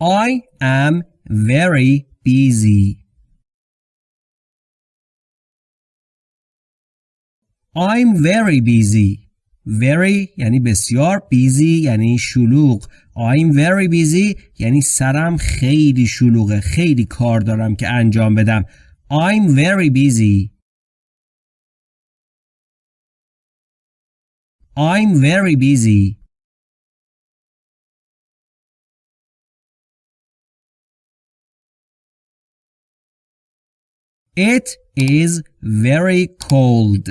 I am very busy. I'm very busy. Very یعنی بسیار busy یعنی شلوغ I'm very busy یعنی سرم خیلی شلوغه خیلی کار دارم که انجام بدم I'm very busy I'm very busy It is very cold.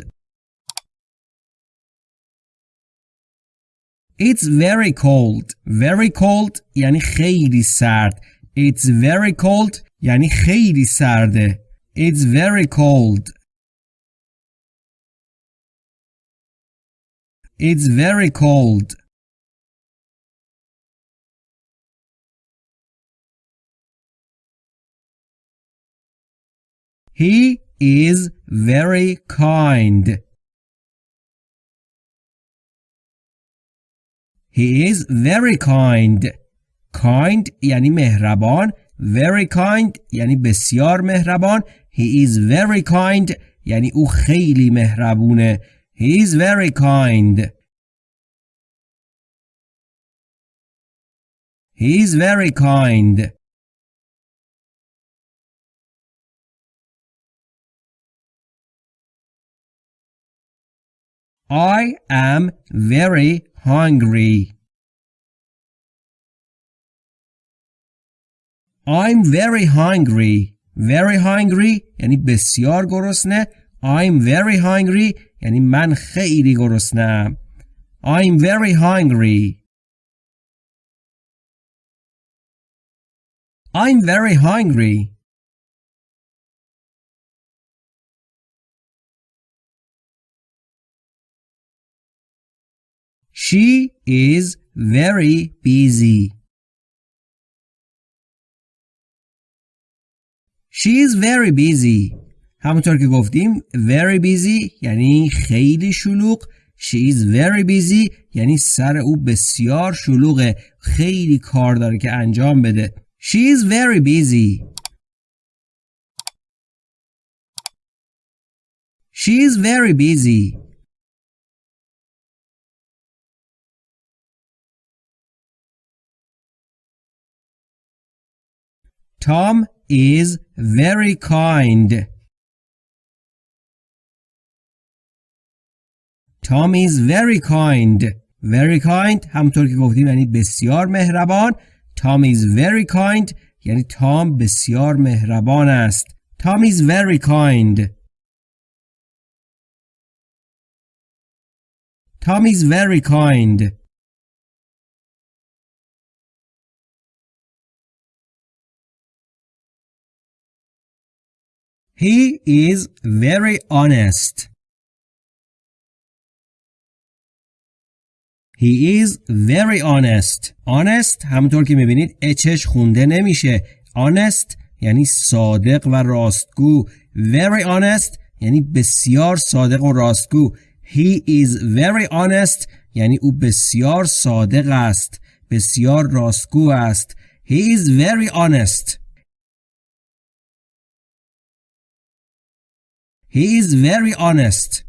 It's very cold. Very cold یعنی خیلی سرد. It's very cold یعنی خیلی سرده. It's very cold. It's very cold. He is very kind. He is very kind. Kind یعنی مهربان. Very kind یعنی بسیار مهربان. He is very kind یعنی او خیلی مهربونه. He is very kind. He is very kind. I am very hungry. I'm very hungry. Very hungry یعنی بسیار گرسنه. I'm very hungry یعنی من خیلی گرسنم. I'm very hungry. I'm very hungry. She is very busy. She is very busy. همونطور که گفتیم very busy یعنی خیلی شلوغ She is very busy یعنی سر او بسیار شلوغه خیلی کار داره که انجام بده She is very busy She is very busy Tom is very kind. Tom is very kind. Very kind همطور که گفتیم یعنی بسیار مهربان. Tom is very kind یعنی تام بسیار مهربان است. Tom is very kind. Tom is very kind. He is very honest. He is very honest. Honest همونطور که می‌بینید اچش خونده نمیشه. Honest یعنی صادق و راستگو. Very honest یعنی بسیار صادق و راستگو. He is very honest یعنی او بسیار صادق است. بسیار راستگو است. He is very honest. He is very honest.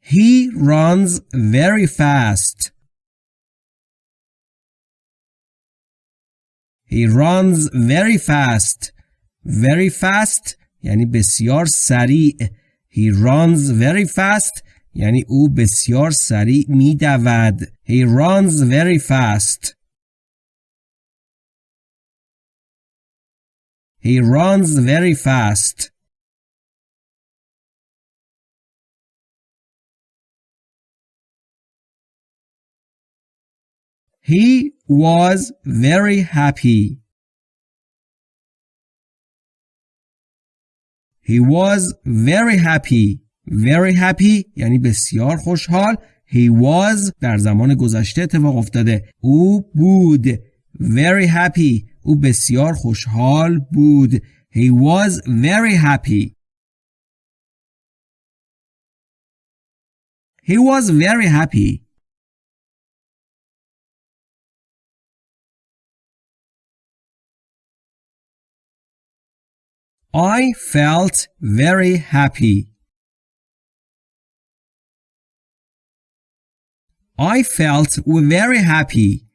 He runs very fast. He runs very fast. Very fast یعنی بسیار سریع. He runs very fast یعنی او بسیار سریع می دود. He runs very fast. He runs very fast. He was very happy. He was very happy. Very happy یعنی بسیار خوشحال. He was در زمان گذشته اتفاق افتاده. او بود. Very happy او بسیار خوشحال بود. He was very happy. He was very happy. I felt very happy. I felt very happy.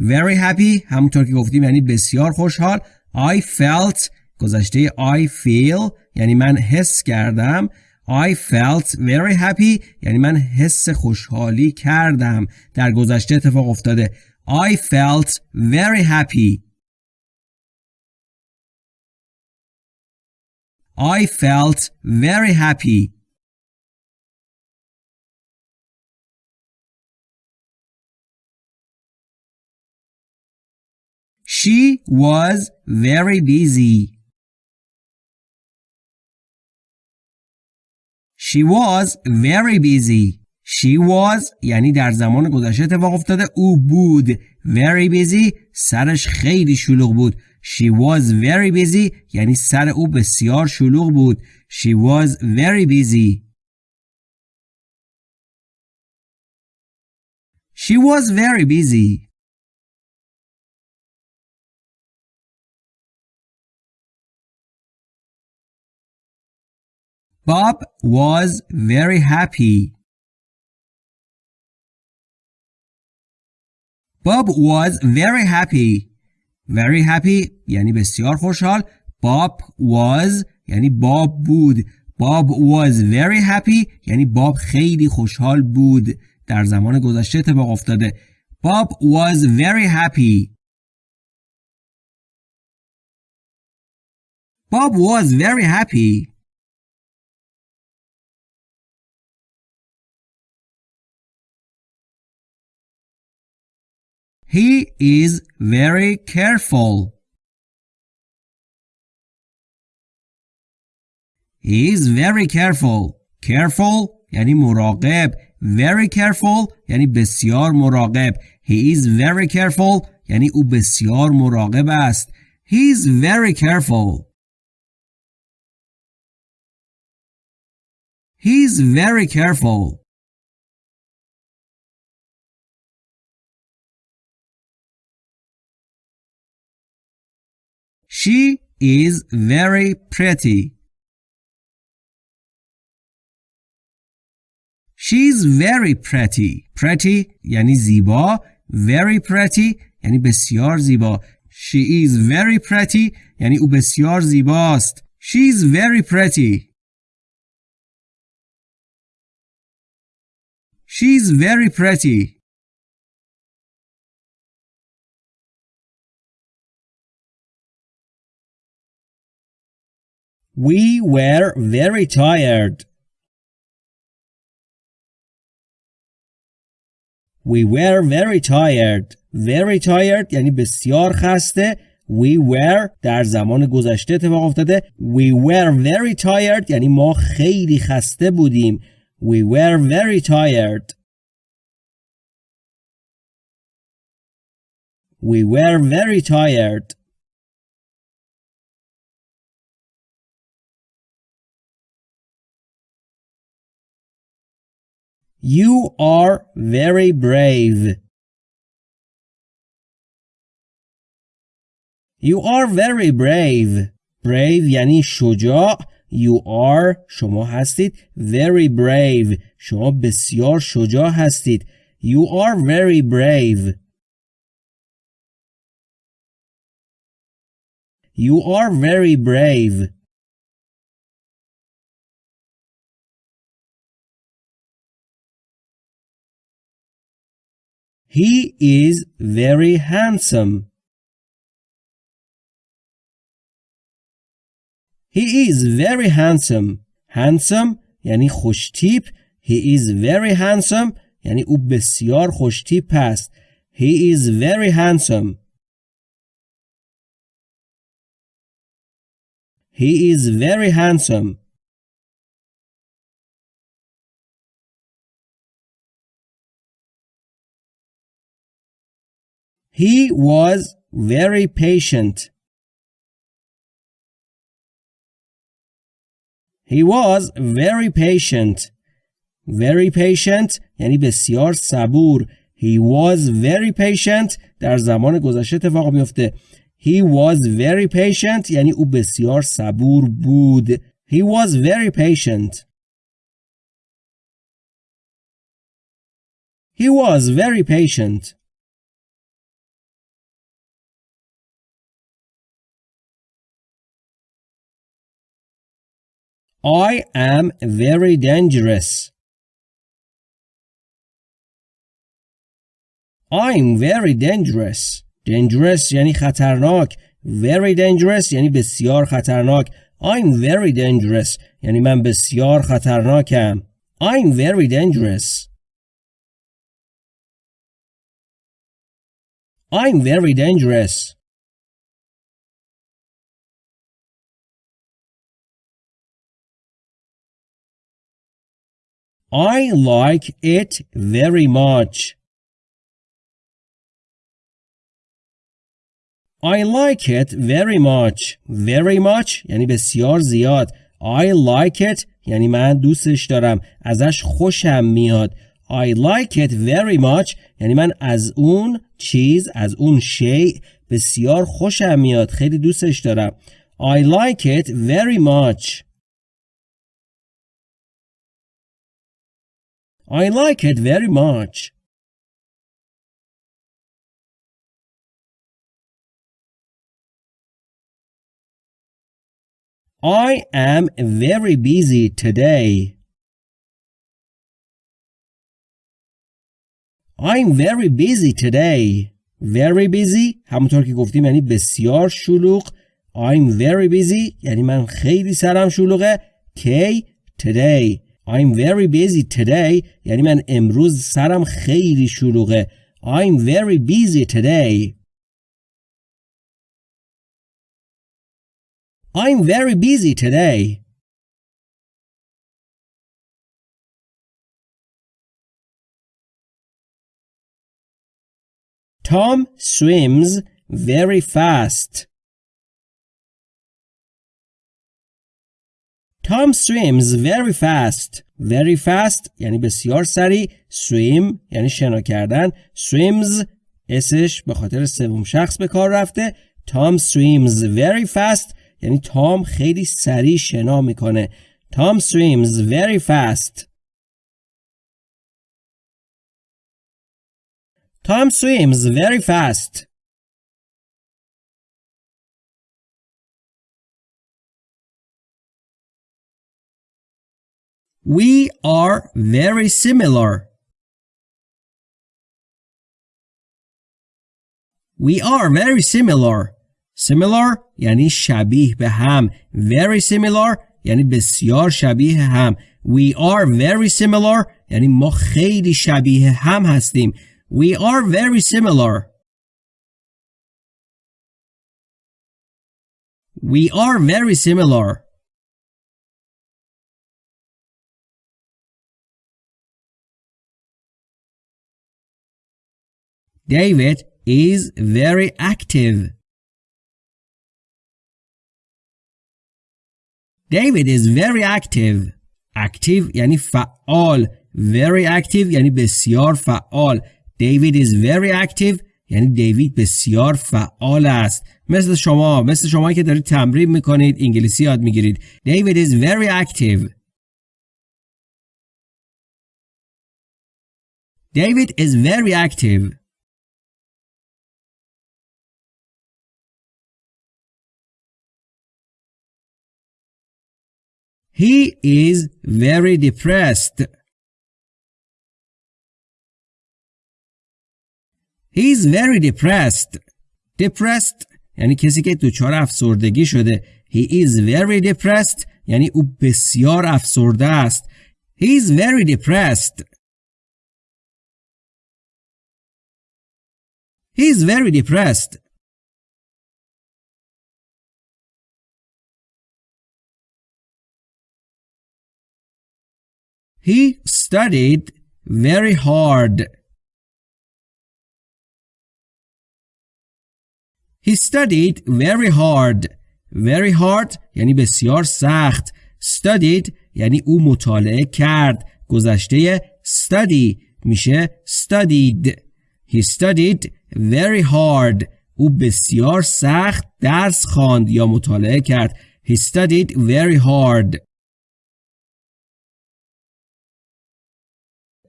Very happy همونطور که گفتیم یعنی بسیار خوشحال. I felt گذشته I feel یعنی من حس کردم. I felt very happy یعنی من حس خوشحالی کردم. در گذشته اتفاق افتاده. I felt very happy. I felt very happy. She was very busy. She was very busy. She was یعنی در زمان گذشته اتفاق افتاده او بود very busy سرش خیلی شلوغ بود She was very busy یعنی سر او بسیار شلوغ بود. She was very busy. She was very busy. Bob was very happy. Bob was very happy. very happy یعنی بسیار خوشحال Bob was یعنی باب بود Bob was very happy یعنی باب خیلی خوشحال بود در زمان گذشته اتفاق افتاده Bob was very happy Bob was very happy He is very careful. He is very careful. Careful یعنی مراقب. Very careful یعنی بسیار مراقب. He is very careful یعنی او بسیار مراقب است. He is very careful. He is very careful. She is very pretty. She's very pretty. Pretty یعنی زیبا. Very pretty یعنی بسیار زیبا. She is very pretty یعنی او بسیار زیباست. She's very pretty. She's very pretty. We were very tired. We were very tired. Very tired یعنی بسیار خسته. We were در زمان گذشته اتفاق افتاده. We were very tired یعنی ما خیلی خسته بودیم. We were very tired. We were very tired. You are very brave. You are very brave. Brave یعنی شجاع. You are شما هستید very brave. شما بسیار شجاع هستید. You are very brave. You are very brave. He is very handsome. He is very handsome. Handsome یعنی خوشتیپ. He is very handsome یعنی او بسیار خوشتیپ است. He is very handsome. He is very handsome. He was very patient. He was very patient. very patient یعنی بسیار صبور he was very patient در زمان گذشته اتفاق میفته he was very patient یعنی او بسیار صبور بود he was very patient he was very patient I am very dangerous. I'm very dangerous. Dangerous یعنی خطرناک. Very dangerous یعنی بسیار خطرناک. I'm very dangerous یعنی من بسیار خطرناکم. I'm very dangerous. I'm very dangerous. I like it very much. I like it very much. Very much یعنی بسیار زیاد. I like it یعنی من دوستش دارم. ازش خوشم میاد. I like it very much یعنی من از اون چیز از اون شیء بسیار خوشم میاد. خیلی دوستش دارم. I like it very much. I like it very much. I am very busy today. I'm very busy today. Very busy همونطور که گفتیم یعنی بسیار شلوغ. I'm very busy یعنی من خیلی سرم شلوغه. K today I'm very busy today یعنی من امروز سرم خیلی شلوغه I'm very busy today I'm very busy today Tom swims very fast. Tom swims very fast. Very fast یعنی بسیار سریع. Swim یعنی شنا کردن. Swims اسش به خاطر سوم شخص به کار رفته. Tom swims very fast یعنی تام خیلی سریع شنا می‌کنه. Tom swims very fast. Tom swims very fast. We are very similar. We are very similar. Similar یعنی شبیه به هم. Very similar یعنی بسیار شبیه هم. We are very similar یعنی ما خیلی شبیه هم هستیم. We are very similar. We are very similar. David is very active. David is very active. Active یعنی فعال. Very active یعنی بسیار فعال. David is very active یعنی دیوید بسیار فعال است. مثل شما مثل شما که دارید تمرین میکنید انگلیسی یاد میگیرید. David is very active. David is very active. He is very depressed. He is very depressed. Depressed یعنی کسی که دچار افسردگی شده. He is very depressed یعنی او بسیار افسرده است. He is very depressed. He is very depressed. He studied very hard. He studied very hard. Very hard یعنی بسیار سخت. Studied یعنی او مطالعه کرد. گذشته study میشه studied He studied very hard او بسیار سخت درس خواند یا مطالعه کرد He studied very hard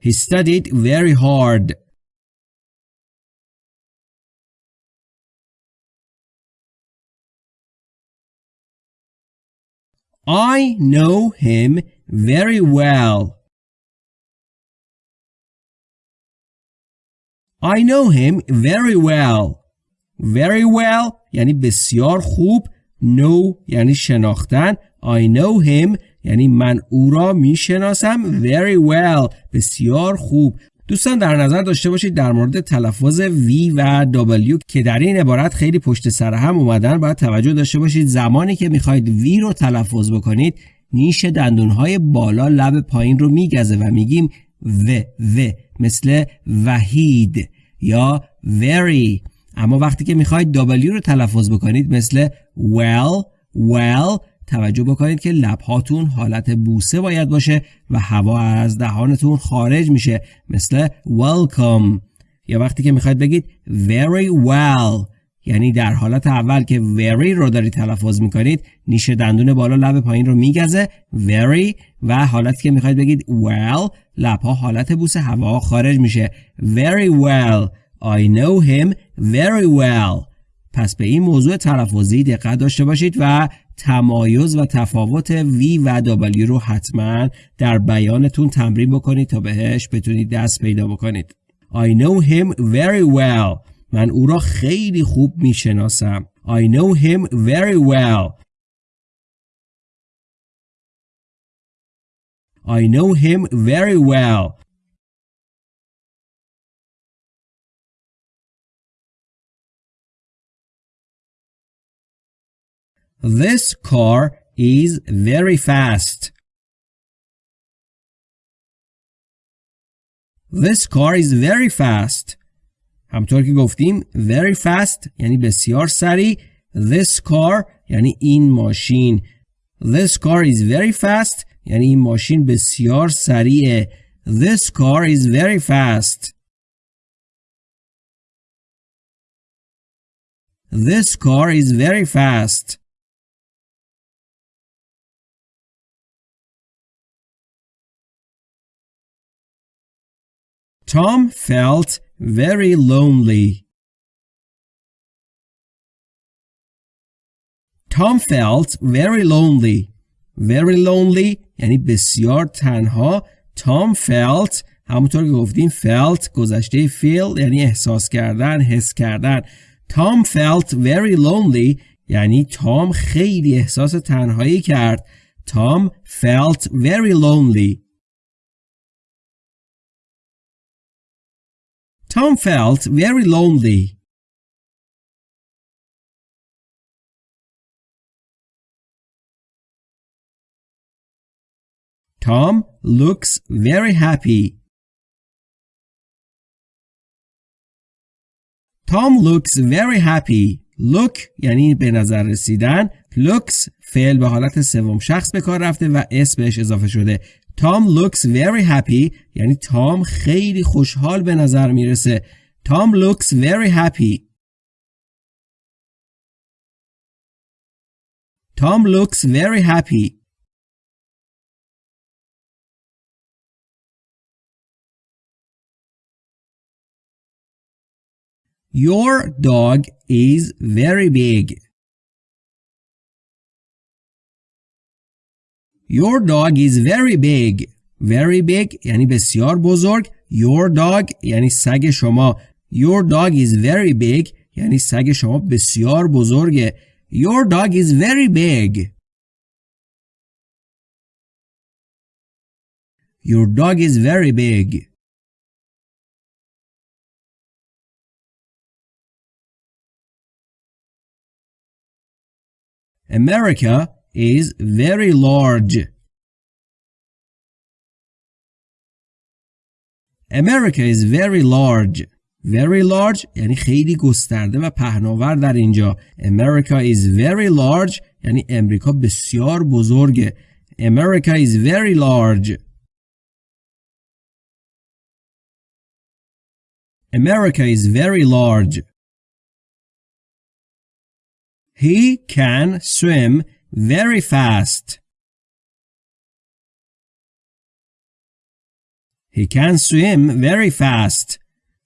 He studied very hard I know him very well. I know him very well. Very well یعنی بسیار خوب. Know یعنی شناختن. I know him یعنی من او را می شناسم very well. بسیار خوب. دوستان در نظر داشته باشید در مورد تلفظ V و W که در این عبارت خیلی پشت سر هم اومدن باید توجه داشته باشید زمانی که می‌خواید V رو تلفظ بکنید نیش دندونهای بالا لب پایین رو میگزه و میگیم و و مثل وحید یا very اما وقتی که می‌خواید W رو تلفظ بکنید مثل well well توجه بکنید که لبهاتون حالت بوسه باید باشه و هوا از دهانتون خارج میشه مثل welcome. یا وقتی که می‌خواید بگید very well یعنی در حالت اول که very رو دارید تلفظ می‌کنید نیش دندون بالا لب پایین رو میگزه very و حالتی که می‌خواید بگید well لبها حالت بوسه هوا خارج میشه. very well. I know him very well. پس به این موضوع تلفظی دقت داشته باشید و تمایز و تفاوت V و W رو حتما در بیانتون تمرین بکنید تا بهش بتونید دست پیدا بکنید. I know him very well. من او را خیلی خوب می‌شناسم. I know him very well. I know him very well. This car is very fast. This car is very fast. همطور که گفتیم very fast یعنی بسیار سریع. This car یعنی این ماشین. This car is very fast یعنی این ماشین بسیار سریعه. This car is very fast. This car is very fast. Tom felt very lonely. Tom felt very lonely. Very lonely یعنی بسیار تنها. Tom felt همونطور که گفتیم felt گذشته feel یعنی احساس کردن حس کردن. Tom felt very lonely یعنی تام خیلی احساس تنهایی کرد. Tom felt very lonely. Tom felt very lonely. Tom looks very happy. Tom looks very happy. Look یعنی به نظر رسیدن. Looks فعل به حالت سوم شخص به کار رفته و اس بهش اضافه شده. Tom looks very happy یعنی تام خیلی خوشحال به نظر می‌رسه Tom looks very happy Tom looks very happy Your dog is very big. Your dog is very big. Very big یعنی بسیار بزرگ. Your dog یعنی سگ شما. Your dog is very big یعنی سگ شما بسیار بزرگه. Your dog is very big. Your dog is very big. America is very large. America is very large. Very large یعنی خیلی گسترده و پهناور در اینجا. America is very large یعنی امریکا بسیار بزرگه. America is very large. America is very large. He can swim very fast. He can swim very fast.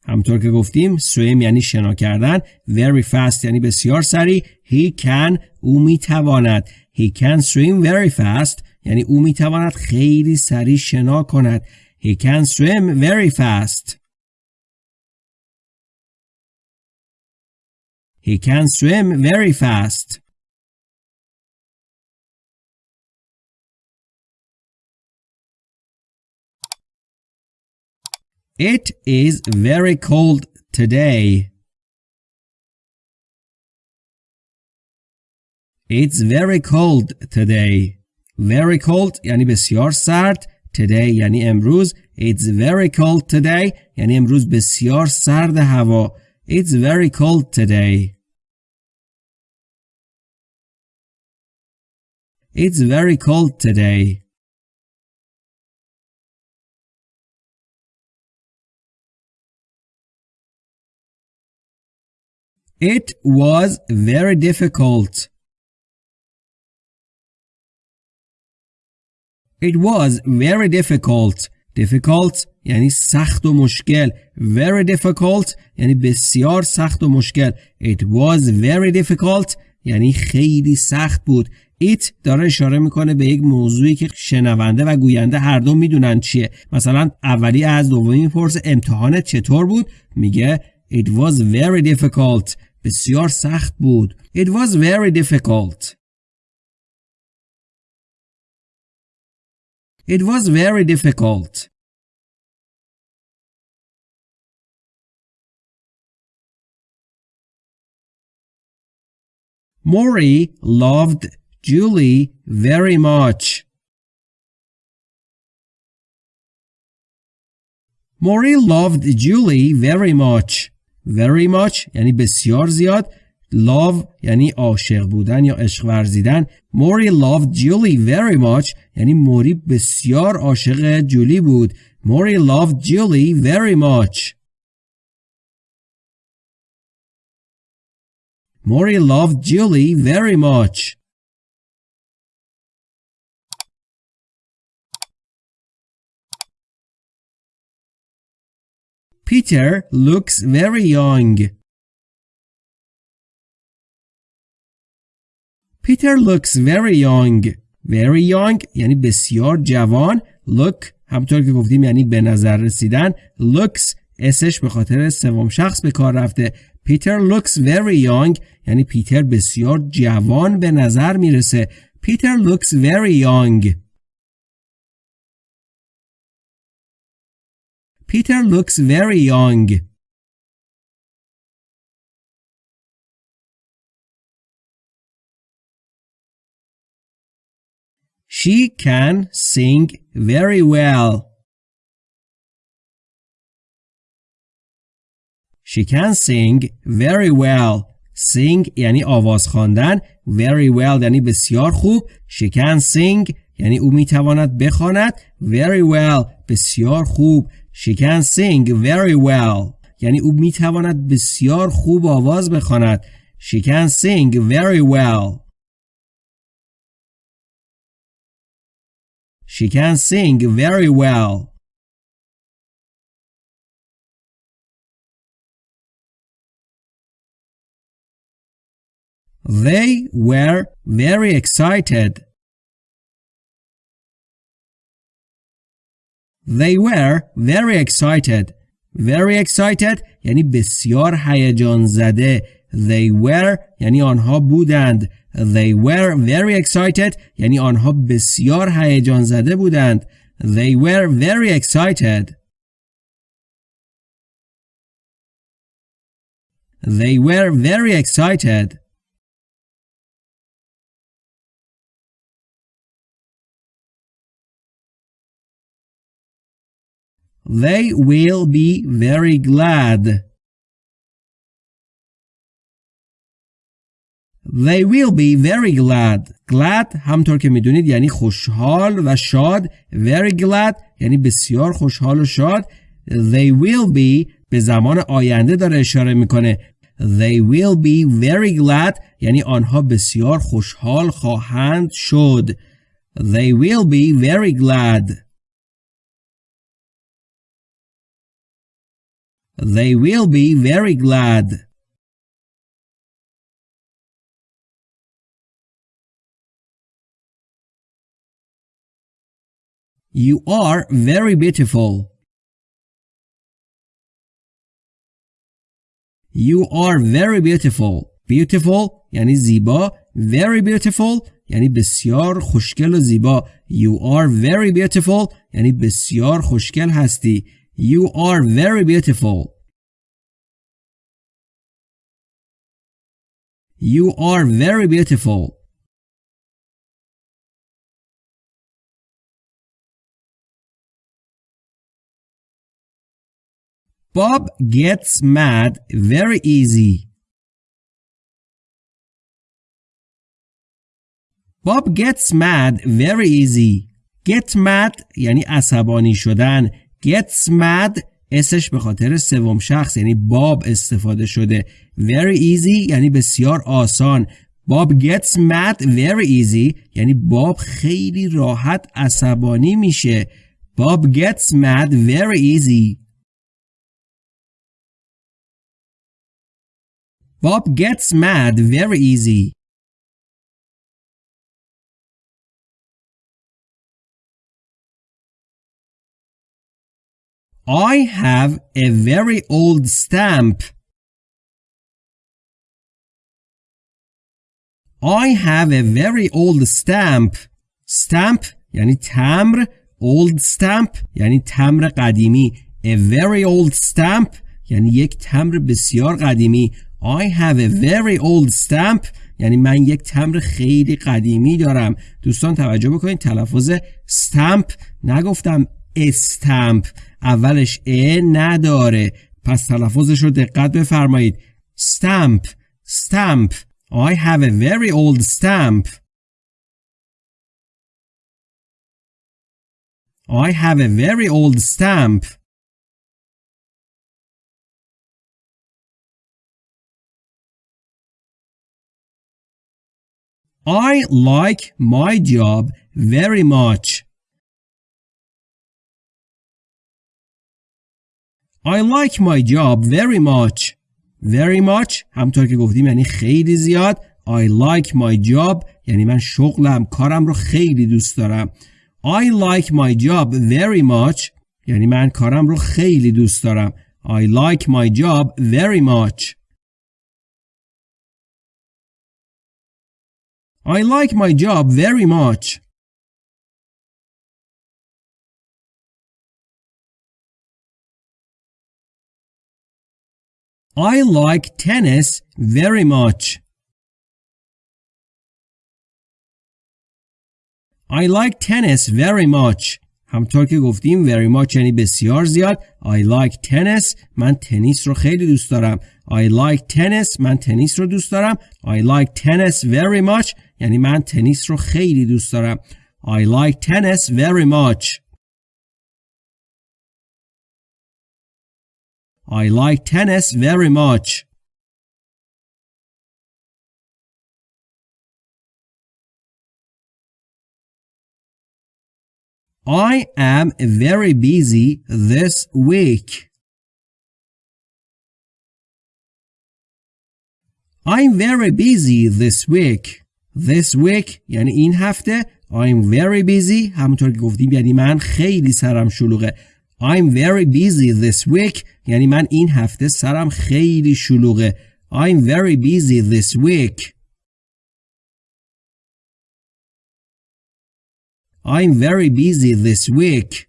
همطور که گفتیم swim یعنی شنا کردن very fast یعنی بسیار سریع he can او می‌تواند he can swim very fast یعنی او می‌تواند خیلی سریع شنا کند he can swim very fast he can swim very fast It is very cold today. It's very cold today. Very cold یعنی بسیار سرد. Today یعنی امروز. It's very cold today یعنی امروز بسیار سرد هوا. It's very cold today. It's very cold today. It was very difficult. It was very difficult. Difficult یعنی سخت و مشکل. Very difficult یعنی بسیار سخت و مشکل. It was very difficult یعنی خیلی سخت بود. It داره اشاره می‌کنه به یک موضوعی که شنونده و گوینده هر دو می‌دونن چیه. مثلا اولی از دومی می‌پرسه امتحانت چطور بود؟ میگه It was very difficult. بسیار سخت بود. It was very difficult. It was very difficult. Maury loved Julie very much. Maury loved Julie very much. Very much. یعنی بسیار زیاد. Love یعنی عاشق بودن یا عشق ورزیدن. موری loved Julie very much. یعنی موری بسیار عاشق جولی بود. موری loved Julie very much. موری loved Julie very much. Peter looks very young. Peter looks very young. Very young یعنی بسیار جوان. Look همطور که گفتیم یعنی به نظر رسیدن. Looks اسش به خاطر سوم شخص به کار رفته. Peter looks very young یعنی پیتر بسیار جوان به نظر می‌رسه. Peter looks very young. Peter looks very young. She can sing very well. She can sing very well. Sing یعنی آواز خواندن. Very well یعنی بسیار خوب. She can sing یعنی او میتواند بخواند. Very well بسیار خوب. She can sing very well. یعنی او میتواند بسیار خوب آواز بخواند. She can sing very well. She can sing very well. They were very excited. They were very excited. Very excited یعنی بسیار هیجان زده. They were یعنی آنها بودند. They were very excited یعنی آنها بسیار هیجان زده بودند. They were very excited. They were very excited. They will be very glad. They will be very glad. Glad همطور که می‌دونید یعنی خوشحال و شاد. Very glad یعنی بسیار خوشحال و شاد. They will be به زمان آینده داره اشاره می‌کنه They will be very glad یعنی آنها بسیار خوشحال خواهند شد They will be very glad They will be very glad You are very beautiful. You are very beautiful. Beautiful یعنی زیبا. Very beautiful یعنی بسیار خوشگل و زیبا. You are very beautiful یعنی بسیار خوشگل هستی. You are very beautiful. You are very beautiful. Bob gets mad very easy. Bob gets mad very easy. Get mad یعنی عصبانی شدن. Gets mad اسش به خاطر سوم شخص یعنی باب استفاده شده. Very easy یعنی بسیار آسان. Bob gets mad very easy یعنی باب خیلی راحت عصبانی میشه. Bob gets mad very easy. Bob gets mad very easy. I have a very old stamp. I have a very old stamp. Stamp یعنی تمر. Old stamp یعنی تمر قدیمی. A very old stamp یعنی یک تمر بسیار قدیمی. I have a very old stamp یعنی من یک تمر خیلی قدیمی دارم دوستان توجه بکنید تلفظ stamp نگفتم استمپ اولش ا نداره پس تلفظش رو دقت بفرمایید stamp stamp I have a very old stamp I have a very old stamp I like my job very much. I like my job very much. Very much همطور که گفتیم یعنی خیلی زیاد. I like my job یعنی من شغلم کارم رو خیلی دوست دارم. I like my job very much یعنی من کارم رو خیلی دوست دارم. I like my job very much. I like my job very much. I like tennis very much. I like tennis very much. همطور که گفتیم very much یعنی بسیار زیاد I like tennis من تنیس رو خیلی دوست دارم I like tennis من تنیس رو دوست دارم I like tennis very much یعنی من تنیس رو خیلی دوست دارم I like tennis very much I like tennis very much I am very busy this week. I'm very busy this week. This week یعنی این هفته I'm very busy همونطور که گفتیم یعنی من خیلی سرم شلوغه I'm very busy this week یعنی من این هفته سرم خیلی شلوغه I'm very busy this week I'm very busy this week.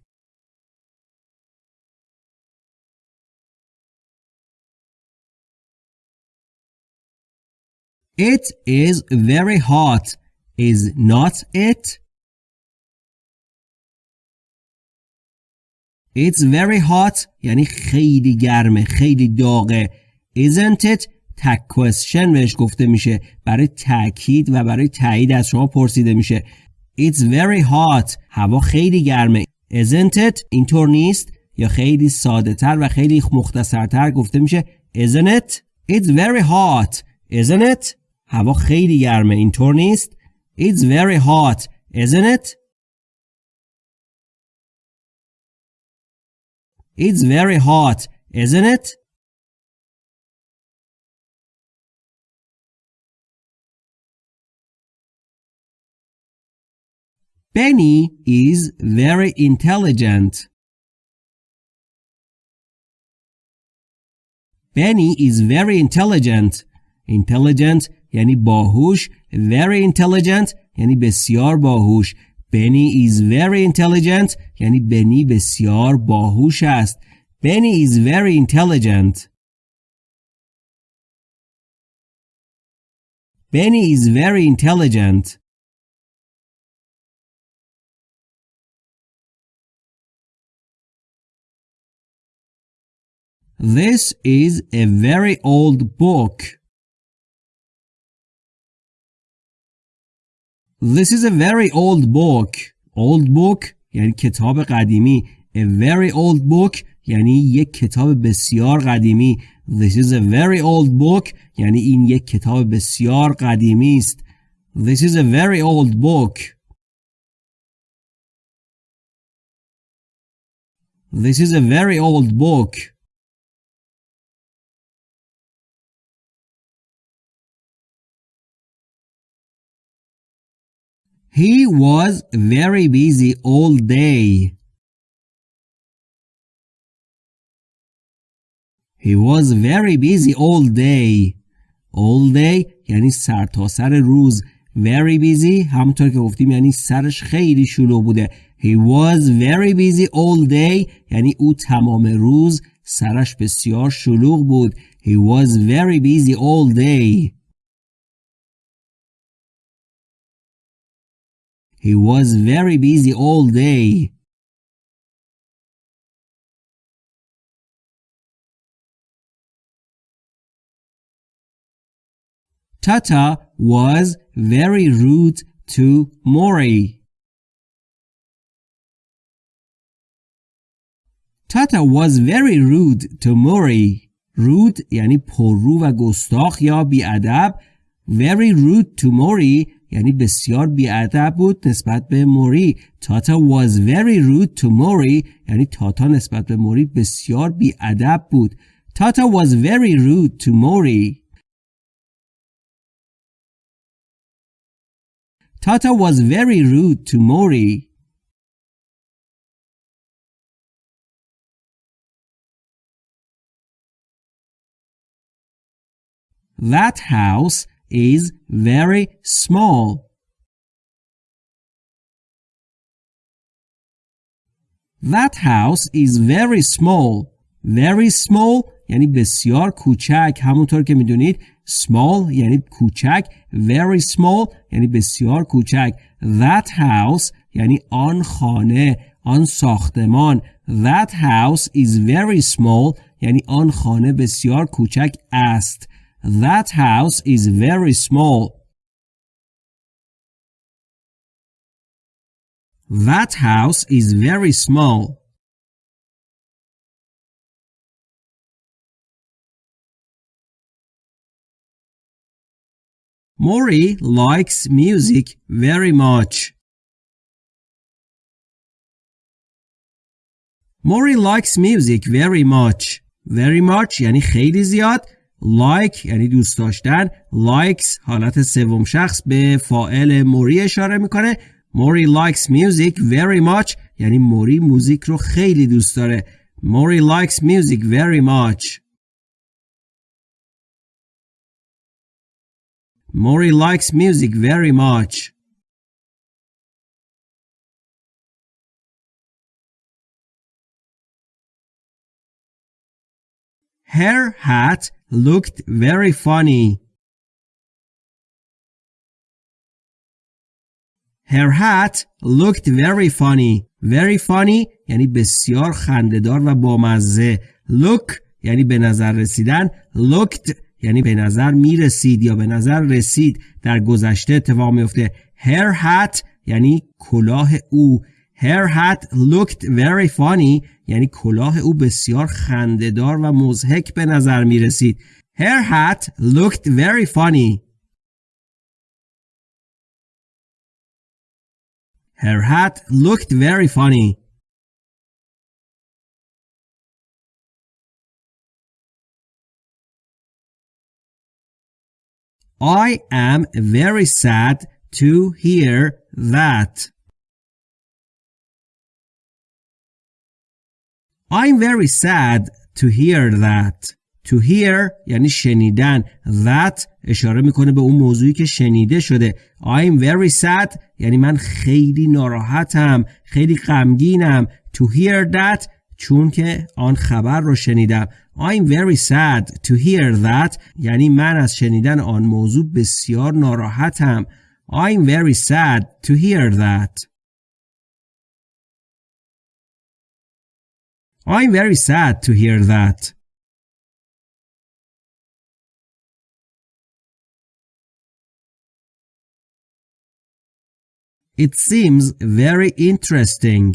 It is very hot, is not it? It's very hot یعنی خیلی گرمه خیلی داغه Isn't it تک question بهش گفته میشه برای تاکید و برای تایید از شما پرسیده میشه It's very hot. هوا خیلی گرمه. Isn't it? اینطور نیست؟ یا خیلی ساده تر و خیلی مختصرتر گفته میشه Isn't it? It's very hot. Isn't it? هوا خیلی گرمه اینطور نیست؟ It's very hot. Isn't it? It's very hot. Isn't it? Benny is very intelligent. Benny is very intelligent. Intelligent یعنی باهوش. Very intelligent یعنی بسیار باهوش. Benny is very intelligent یعنی بنی بسیار باهوش است. Benny is very intelligent. Benny is very intelligent. This is a very old book. This is a very old book. Old book یعنی کتاب قدیمی. A very old book یعنی یک کتاب بسیار قدیمی. This is a very old book یعنی این یک کتاب بسیار قدیمی است. This is a very old book. This is a very old book. He was very busy all day. He was very busy all day. All day یعنی سر تا سر روز. Very busy همونطور که گفتیم یعنی سرش خیلی شلوغ بوده. He was very busy all day یعنی او تمام روز سرش بسیار شلوغ بود. He was very busy all day. He was very busy all day. Tata was very rude to Mori. Tata was very rude to Mori. Rude یعنی پررو و گستاخ یا بیادب. Very rude to Mori یعنی بسیار بیادب بود نسبت به موری. تاتا was very rude to موری یعنی تاتا نسبت به موری بسیار بیادب بود. تاتا was very rude to موری. تاتا was very rude to موری. That house is very small. That house is very small. Very small یعنی بسیار کوچک همونطور که میدونید small یعنی کوچک very small یعنی بسیار کوچک that house یعنی آن خانه آن ساختمان that house is very small یعنی آن خانه بسیار کوچک است That house is very small. That house is very small. Mori likes music very much. Mori likes music very much. Very much یعنی خیلی زیاد like یعنی دوست داشتن likes حالت سوم شخص به فائل موری اشاره می‌کنه. موری likes music very much یعنی موری موزیک رو خیلی دوست داره. موری likes music very much. موری likes music very much. Her hat looked very funny. Her hat looked very funny. Very funny یعنی بسیار خندهدار و بامزه. Look یعنی به نظر رسیدن. Looked یعنی به نظر می رسید یا به نظر رسید در گذشته اتفاق میفته. Her hat یعنی کلاه او. Her hat looked very funny یعنی کلاه او بسیار خندهدار و مزهک به نظر می رسید. Her hat looked very funny. Her hat looked very funny. I am very sad to hear that. I'm very sad to hear that. To hear یعنی شنیدن. That اشاره می‌کنه به اون موضوعی که شنیده شده. I'm very sad یعنی من خیلی ناراحتم. خیلی غمگینم. To hear that چون که آن خبر رو شنیدم. I'm very sad to hear that یعنی من از شنیدن آن موضوع بسیار ناراحتم. I'm very sad to hear that. I'm very sad to hear that. It seems very interesting.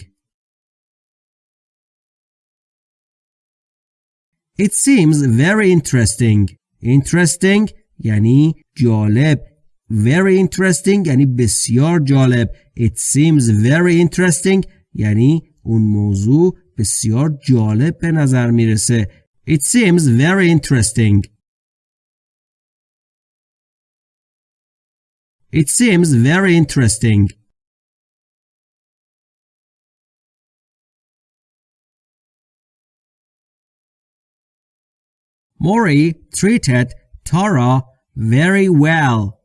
It seems very interesting. Interesting یعنی جالب. Very interesting یعنی بسیار جالب. It seems very interesting یعنی اون موضوع بسیار جالب به نظر میرسه. It seems very interesting. It seems very interesting. Mori treated Tara very well.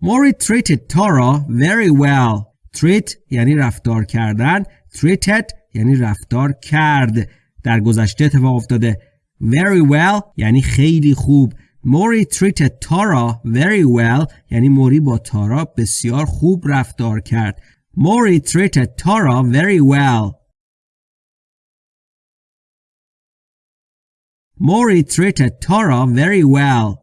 Mori treated Tara very well. Treat یعنی رفتار کردن. Treated یعنی رفتار کرد. در گذشته اتفاق افتاده. Very well یعنی خیلی خوب. موری treated تارا very well یعنی موری با تارا بسیار خوب رفتار کرد. موری treated تارا very well. موری treated تارا very well.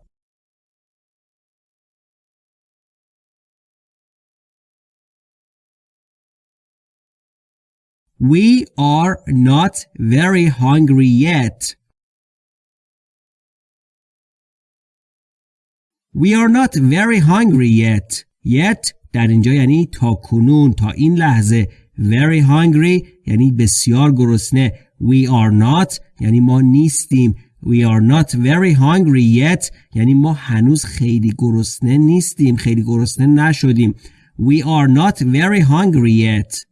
We are not very hungry yet. We are not very hungry yet. Yet در اینجا یعنی تا کنون تا این لحظه very hungry یعنی بسیار گرسنه we are not یعنی ما نیستیم we are not very hungry yet یعنی ما هنوز خیلی گرسنه نیستیم خیلی گرسنه نشدیم we are not very hungry yet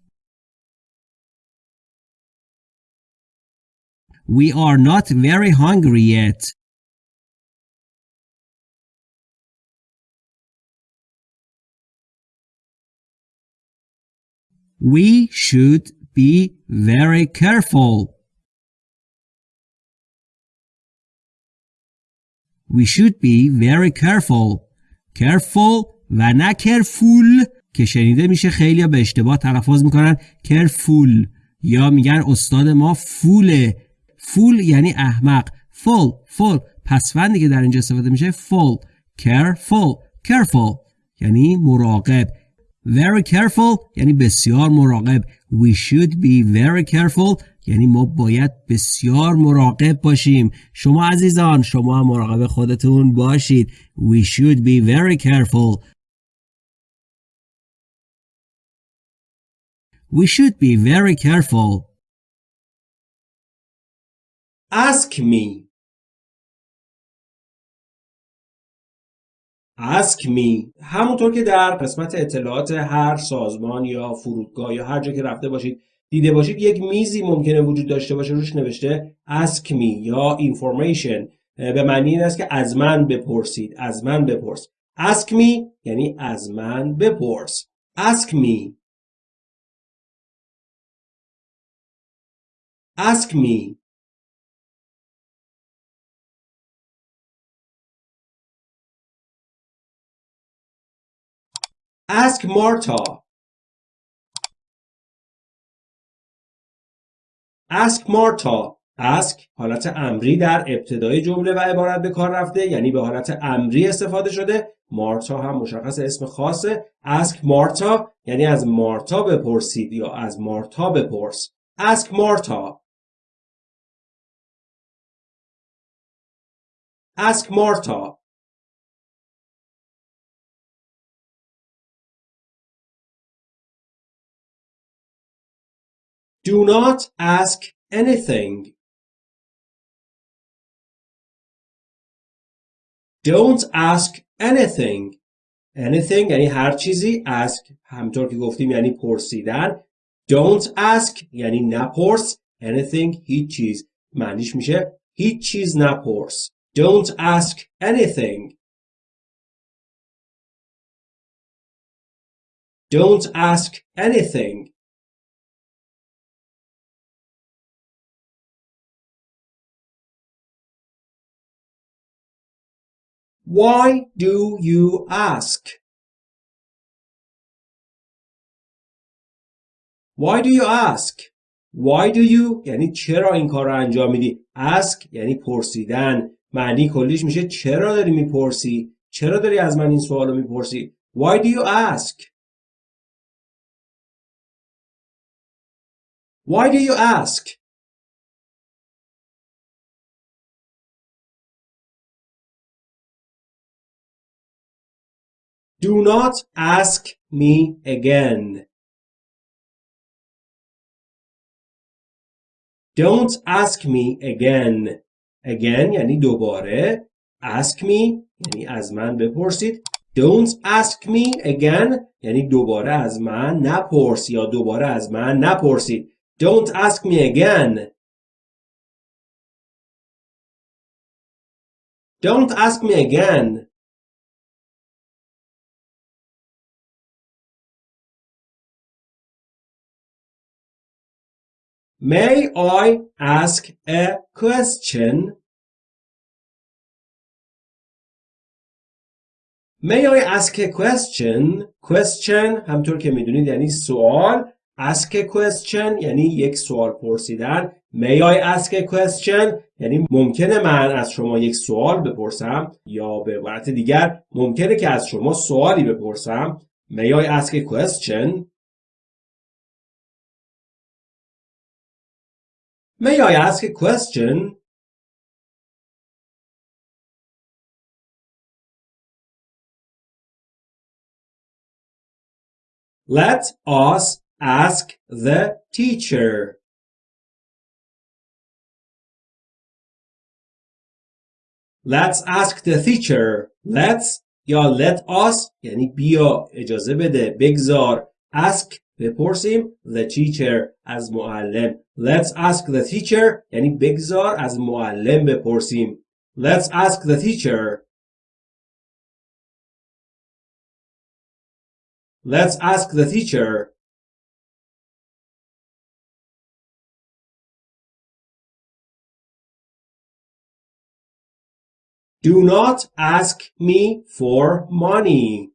We are not very hungry yet. We should be very careful. We should be very careful. Careful و نه careful که شنیده میشه خیلی به اشتباه تلفظ می‌کنن careful یا میگن استاد ما فوله فول یعنی احمق. فول فول پسوندی که در اینجا استفاده میشه فول careful careful. یعنی مراقب. Very careful یعنی بسیار مراقب. We should be very careful یعنی ما باید بسیار مراقب باشیم. شما عزیزان شما هم مراقب خودتون باشید. We should be very careful. We should be very careful. Ask me. Ask me. همونطور که در قسمت اطلاعات هر سازمان یا فرودگاه یا هر جا که رفته باشید دیده باشید یک میزی ممکنه وجود داشته باشه روش نوشته ask me یا information. به معنی این است که از من بپرسید از من بپرس. Ask me یعنی از من بپرس. Ask me. Ask me. Ask Marta. Ask Marta. ask حالت امری در ابتدای جمله و عبارت به کار رفته یعنی به حالت امری استفاده شده. مارتا هم مشخص اسم خاصه. Ask مارتا یعنی از مارتا بپرسید یا از مارتا بپرس. Ask مارتا ask مارتا Do not ask anything. Don't ask anything. Anything یعنی هر چیزی ask همطور که گفتیم یعنی پرسیدن Don't ask یعنی نپرس anything هیچ چیز معنیش میشه هیچ چیز نپرس Don't ask anything Don't ask anything Why do you ask? Why do you ask? Why do you یعنی چرا این کار رو انجام میدی؟ ask یعنی پرسیدن معنی کلیش میشه چرا داری می‌پرسی؟ چرا داری از من این سوال رو می‌پرسی؟ Why do you ask? Why do you ask? Do not ask me again. Don't ask me again. Again یعنی دوباره. Ask me یعنی از من بپرسید. Don't ask me again یعنی دوباره از من نپرس یا دوباره از من نپرسید. Don't ask me again. Don't ask me again. May I ask a question? May I ask a question? Question همطور که می‌دونید یعنی سوال Ask a question یعنی یک سوال پرسیدن May I ask a question یعنی ممکنه من از شما یک سوال بپرسم یا به عبارت دیگر ممکنه که از شما سوالی بپرسم May I ask a question May I ask a question? Let us ask the teacher. Let's ask the teacher. Let's یا let us یعنی بیا اجازه بده بگذار ask بپرسیم the teacher از معلم let's ask the teacher یعنی بگذار از معلم بپرسیم let's ask the teacher let's ask the teacher Do not ask me for money.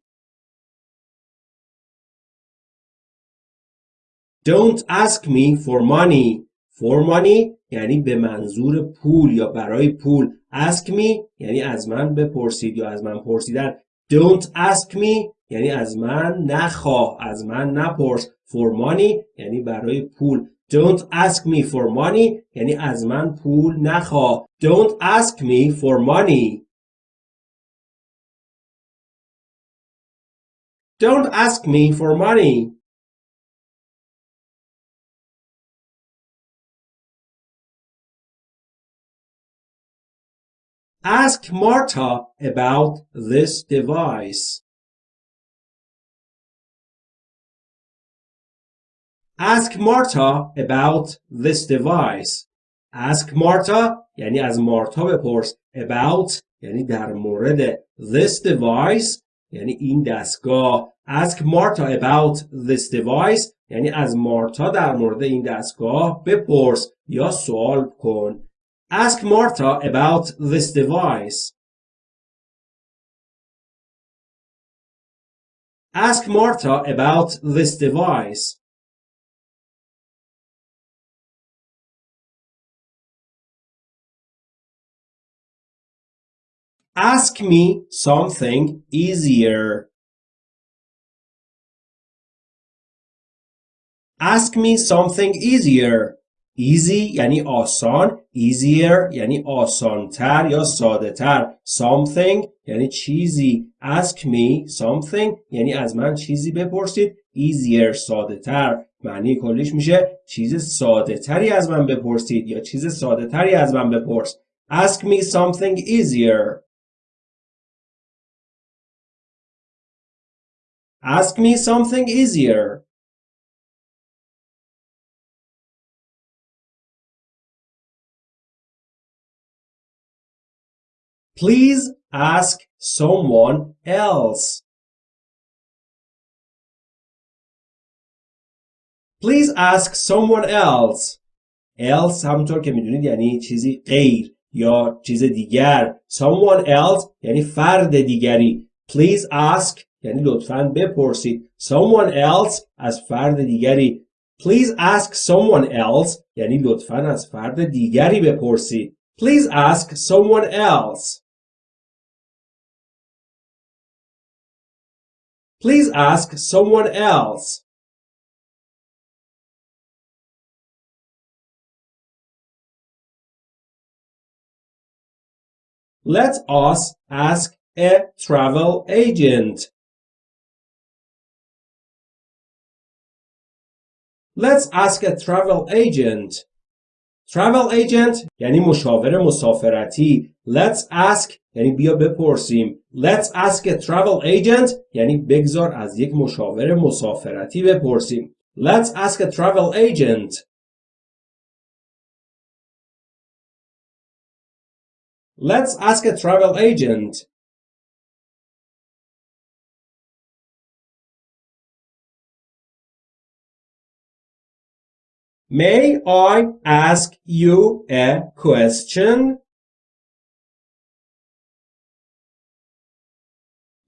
Don't ask me for money. For money یعنی به منظور پول یا برای پول. Ask me یعنی از من بپرسید یا از من پرسیدن. Don't ask me یعنی از من نخواه از من نپرس. For money یعنی برای پول. Don't ask me for money یعنی از من پول نخواه. Don't ask me for money. Don't ask me for money. Ask Marta about this device. Ask Marta about this device. Ask Marta یعنی از مارتا بپرس. About یعنی در مورد. This device یعنی این دستگاه. Ask Marta about this device یعنی از مارتا در مورد این دستگاه بپرس یا سوال کن. Ask Marta about this device. Ask Marta about this device. ask me something easier ask me something easier easy یعنی آسان easier یعنی آسانتر یا ساده تر something یعنی چیزی. Ask me something یعنی از من چیزی بپرسید. Easier ساده تر معنی کلیش میشه چیز ساده تری از من بپرسید یا چیز ساده تری از من بپرس. Ask me something easier. Ask me something easier. Please ask someone else. Please ask someone else. else همونطور که میدونید یعنی چیزی غیر یا چیز دیگر. Someone else یعنی فرد دیگری. Please ask یعنی لطفاً بپرسید. Someone else از فرد دیگری. Please ask someone else یعنی لطفاً از فرد دیگری بپرسید. Please ask someone else. Please ask someone else. Let us ask a travel agent. Let's ask a travel agent. Travel agent یعنی مشاور مسافرتی. Let's ask یعنی بیا بپرسیم Let's ask a travel agent یعنی بگذار از یک مشاور مسافرتی بپرسیم Let's ask a travel agent Let's ask a travel agent May I ask you a question?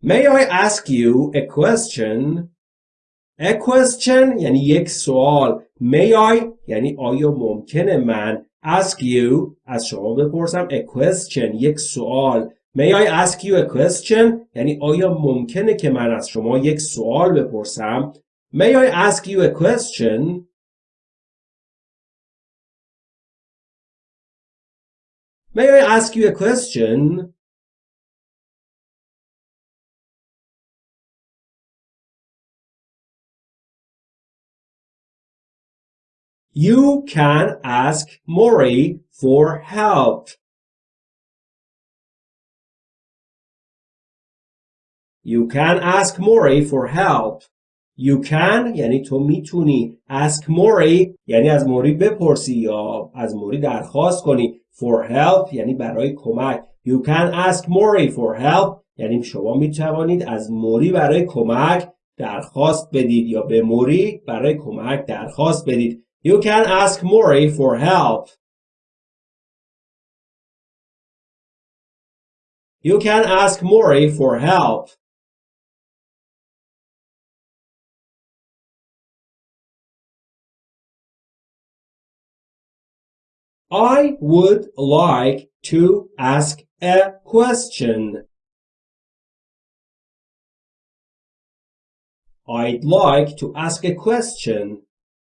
May I ask you a question? A question یعنی یک سوال. May I یعنی آیا ممکنه من ask you از شما بپرسم a question یک سوال. May I ask you a question یعنی آیا ممکنه که من از شما یک سوال بپرسم؟ May I ask you a question? May I ask you a question? You can ask Mori for help. You can ask Mori for help. You can یعنی تو میتونی ask Mori یعنی از موری بپرسی یا از موری درخواست کنی for help یعنی برای کمک You can ask Mori for help یعنی شما می‌توانید از موری برای کمک درخواست بدید یا به موری برای کمک درخواست بدید You can ask Mori for help. You can ask Mori for help. I would like to ask a question. I'd like to ask a question.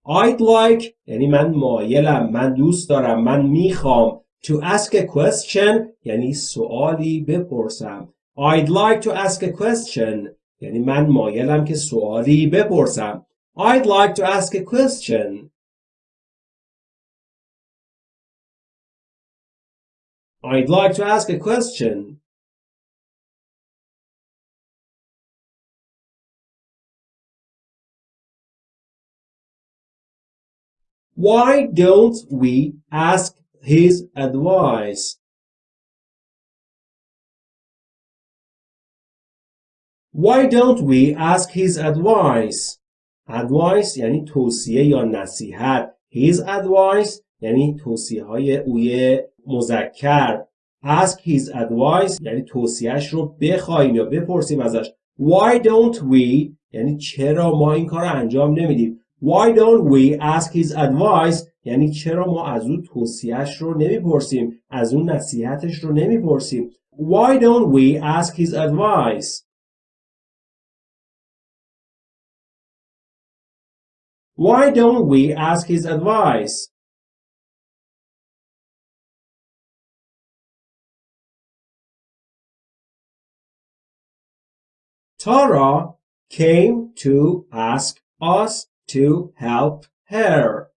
I'd like یعنی من مایلم من دوست دارم من میخوام to ask a question یعنی سوالی بپرسم I'd like to ask a question یعنی من مایلم که سوالی بپرسم I'd like to ask a question I'd like to ask a question Why don't we ask his advice? Why don't we ask his advice? Advice یعنی توصیه یا نصیحت. His advice یعنی توصیه های اوی مذکر. Ask his advice یعنی توصیهش رو بخوایم یا بپرسیم ازش. Why don't we یعنی چرا ما این کار رو انجام نمیدیم؟ Why don't we ask his advice یعنی چرا ما از او توصیهش رو نمی‌پرسیم از اون نصیحتش رو نمی‌پرسیم Why don't we ask his advice? Why don't we ask his advice? Tara came to ask us to help her.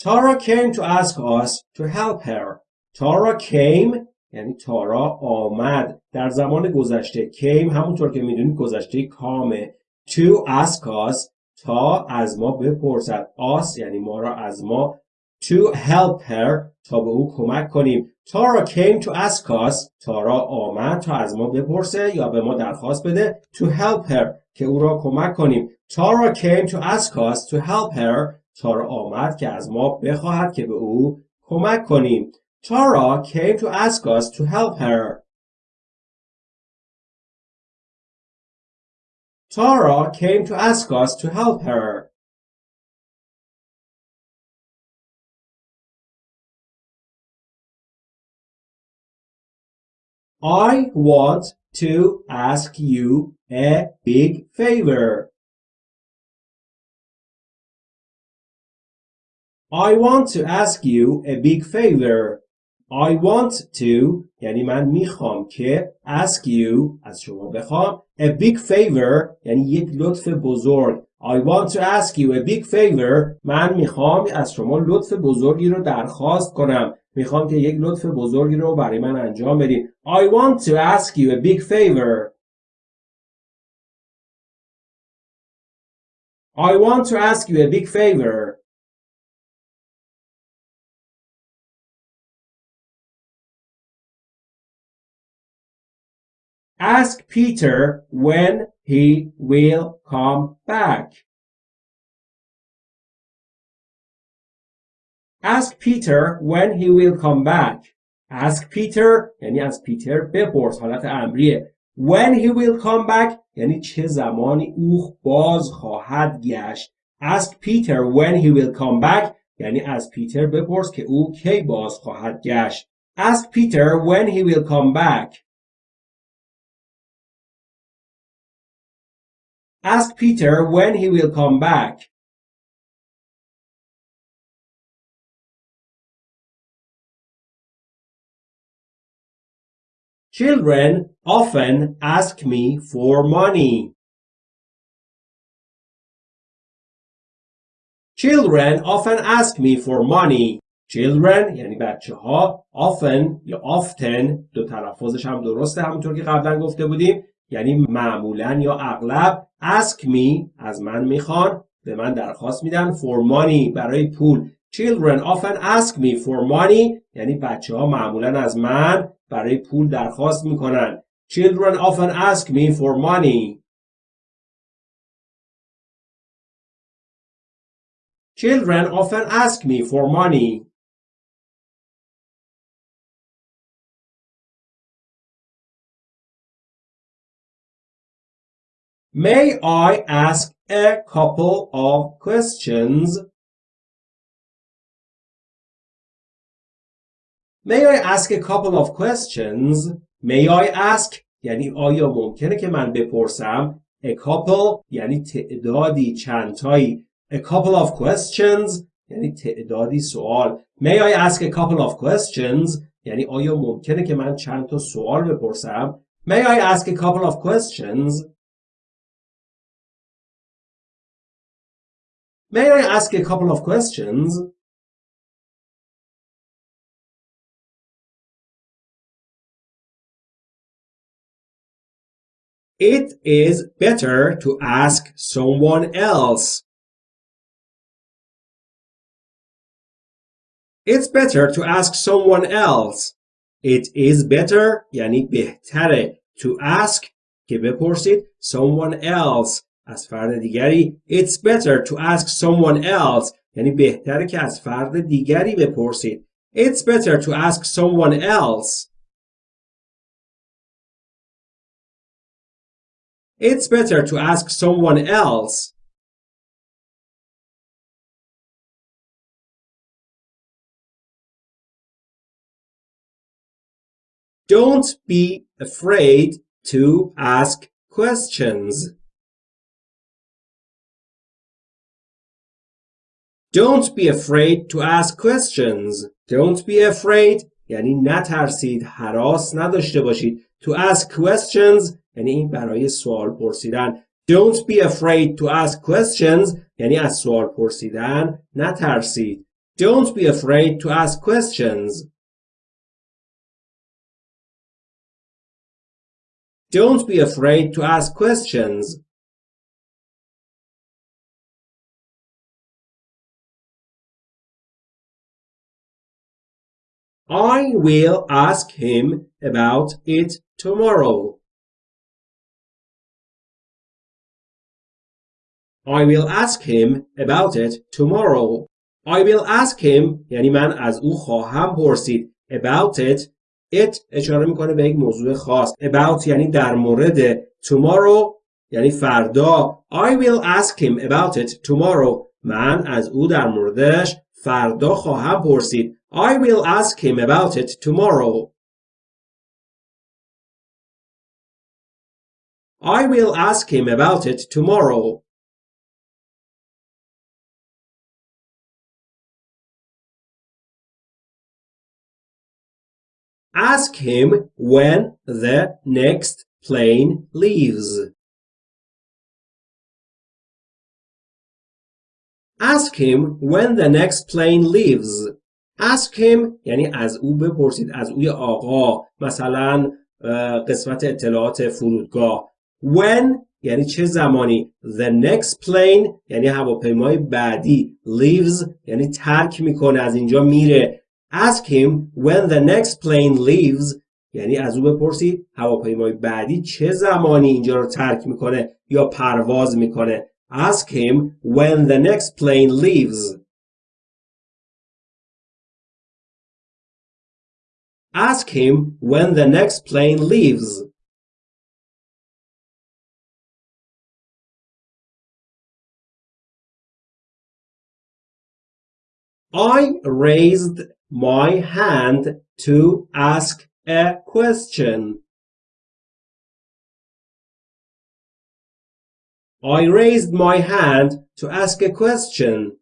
Tara came to ask us to help her. Tara came یعنی تارا آمد در زمان گذشته came همونطور که می‌دونید گذشته کامه to ask us تا از ما بپرسد us یعنی ما را از ما to help her تا به او کمک کنیم تارا came to ask us تارا آمد تا از ما بپرسه یا به ما درخواست بده to help her که او را کمک کنیم تارا came to ask us to help her تارا آمد که از ما بخواهد که به او کمک کنیم Tara came to ask us to help her. Tara came to ask us to help her. I want to ask you a big favor. I want to ask you a big favor. I want to یعنی من میخوام که ask you از شما بخوام a big favor یعنی یک لطف بزرگ I want to ask you a big favor من میخوام از شما لطف بزرگی رو درخواست کنم می‌خوام که یک لطف بزرگی رو برای من انجام بدین I want to ask you a big favor I want to ask you a big favor Ask Peter when he will come back. Ask Peter when he will come back. Ask Peter یعنی از پیتر بپرس حالت امریه. When he will come back یعنی چه زمانی او باز خواهد گشت. Ask Peter when he will come back یعنی از پیتر بپرس که او کی باز خواهد گشت. Ask Peter when he will come back. Ask Peter when he will come back. Children often ask me for money. Children often ask me for money. Children یعنی بچه ها often یا often دو تلفظش هم درسته همونطور که قبلا گفته بودیم یعنی معمولا یا اغلب ask me از من می‌خوان به من درخواست میدن for money برای پول children often ask me for money یعنی بچه ها معمولا از من برای پول درخواست می‌کنن children often ask me for money children often ask me for money May I ask a couple of questions? May I ask a couple of questions? May I ask یعنی آیا ممکنه که من بپرسم a couple یعنی تعدادی چندتایی a couple of questions یعنی تعدادی سوال May I ask a couple of questions یعنی آیا ممکنه که من چند تا سوال بپرسم May I ask a couple of questions May I ask a couple of questions? It is better to ask someone else. It's better to ask someone else. It is better یعنی بهتره to ask که بپرسید someone else از فرد دیگری It's better to ask someone else یعنی بهتره که از فرد دیگری بپرسید It's better to ask someone else It's better to ask someone else Don't be afraid to ask questions. Don't be afraid to ask questions. Don't be afraid یعنی نترسید حراس نداشته باشید to ask questions یعنی برای سوال پرسیدن Don't be afraid to ask questions یعنی از سوال پرسیدن نترسید Don't be afraid to ask questions Don't be afraid to ask questions. I will ask him about it tomorrow. I will ask him about it tomorrow. I will ask him یعنی من از او خواهم پرسید about it it اشاره می‌کنه به یک موضوع خاص about یعنی در مورد tomorrow یعنی فردا I will ask him about it tomorrow من از او در موردش فردا خواهم پرسید I will ask him about it tomorrow I will ask him about it tomorrow Ask him when the next plane leaves. Ask him when the next plane leaves. Ask him یعنی از او بپرسید از اوی آقا مثلا قسمت اطلاعات فرودگاه when یعنی چه زمانی the next plane یعنی هواپیمای بعدی leaves یعنی ترک می‌کنه از اینجا میره Ask him when the next plane leaves یعنی از او بپرسید هواپیمای بعدی چه زمانی اینجا رو ترک میکنه یا پرواز میکنه Ask him when the next plane leaves Ask him when the next plane leaves I raised my hand to ask a question. I raised my hand to ask a question.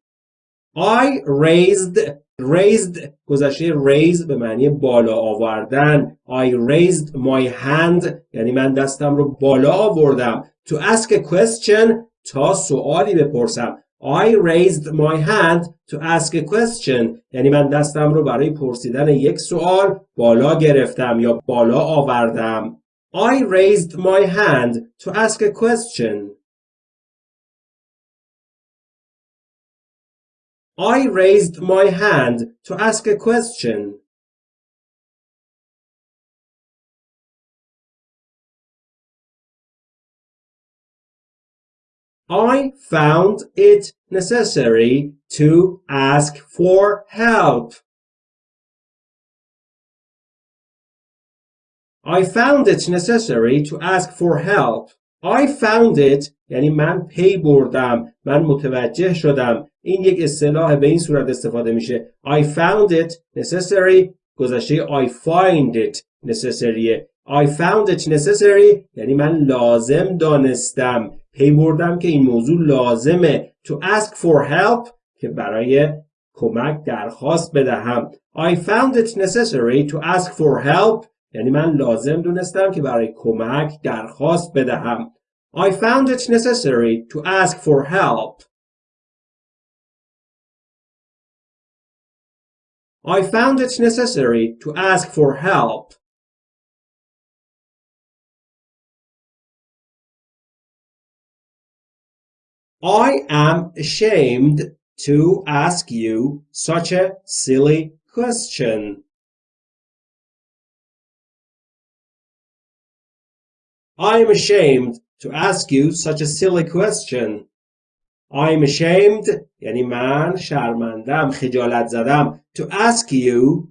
I raised raised گذشته raise به معنی بالا آوردن I raised my hand یعنی من دستم رو بالا آوردم to ask a question تا سوالی بپرسم I raised my hand to ask a question یعنی من دستم رو برای پرسیدن یک سوال بالا گرفتم یا بالا آوردم I raised my hand to ask a question I raised my hand to ask a question I found it necessary to ask for help. I found it necessary to ask for help. I found it یعنی من پی بردم من متوجه شدم این یک اصطلاح به این صورت استفاده میشه I found it necessary گذشته I find it necessary I found it necessary یعنی من لازم دانستم پی بردم که این موضوع لازمه to ask for help که برای کمک درخواست بدهم I found it necessary to ask for help یعنی من لازم دونستم که برای کمک درخواست بدهم I found it necessary to ask for help I found it necessary to ask for help I am ashamed to ask you such a silly question. I am ashamed to ask you such a silly question. I am ashamed یعنی من شرمندم خجالت زدم to ask you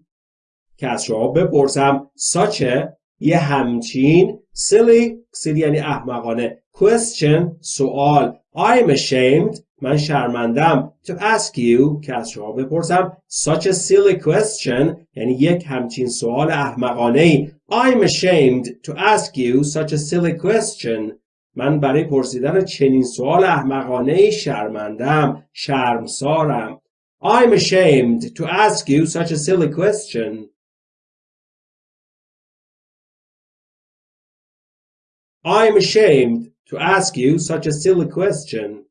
که از شما بپرسم such a یه همچین silly silly یعنی احمقانه question سوال I'm ashamed من شرمندم to ask you که از شما بپرسم such a silly question یعنی یک همچین سوال احمقانه ای I'm ashamed to ask you such a silly question من برای پرسیدن چنین سوال احمقانه ای شرمندم شرمسارم I'm ashamed to ask you such a silly question I'm ashamed to ask you such a silly question